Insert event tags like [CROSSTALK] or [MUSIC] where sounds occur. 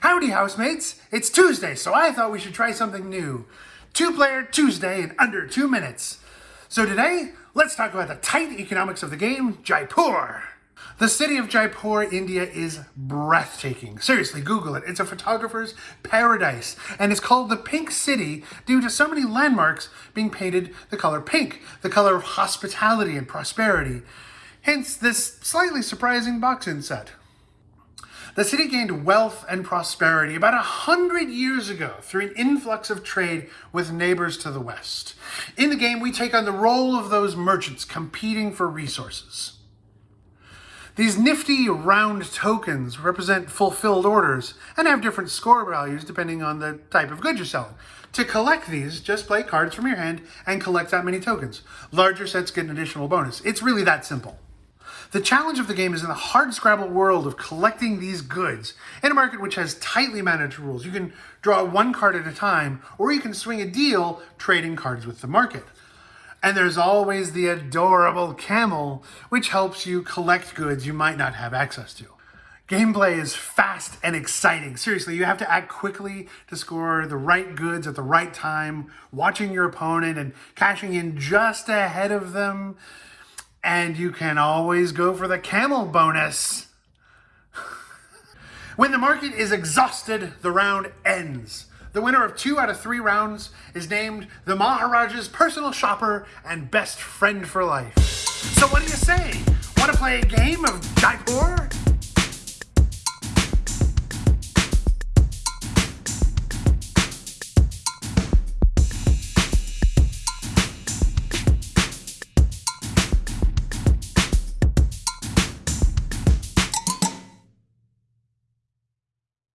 Howdy, housemates! It's Tuesday, so I thought we should try something new. Two-player Tuesday in under two minutes. So today, let's talk about the tight economics of the game, Jaipur. The city of Jaipur, India is breathtaking. Seriously, Google it. It's a photographer's paradise. And it's called the Pink City due to so many landmarks being painted the color pink, the color of hospitality and prosperity. Hence this slightly surprising box inset. The city gained wealth and prosperity about a hundred years ago through an influx of trade with neighbors to the west. In the game, we take on the role of those merchants competing for resources. These nifty round tokens represent fulfilled orders and have different score values depending on the type of good you're selling. To collect these, just play cards from your hand and collect that many tokens. Larger sets get an additional bonus. It's really that simple. The challenge of the game is in the hard scrabble world of collecting these goods in a market which has tightly managed rules. You can draw one card at a time, or you can swing a deal trading cards with the market. And there's always the adorable camel, which helps you collect goods you might not have access to. Gameplay is fast and exciting. Seriously, you have to act quickly to score the right goods at the right time, watching your opponent and cashing in just ahead of them. And you can always go for the camel bonus. [LAUGHS] when the market is exhausted, the round ends. The winner of two out of three rounds is named the Maharaja's personal shopper and best friend for life. So what do you say? Want to play a game of Jaipur?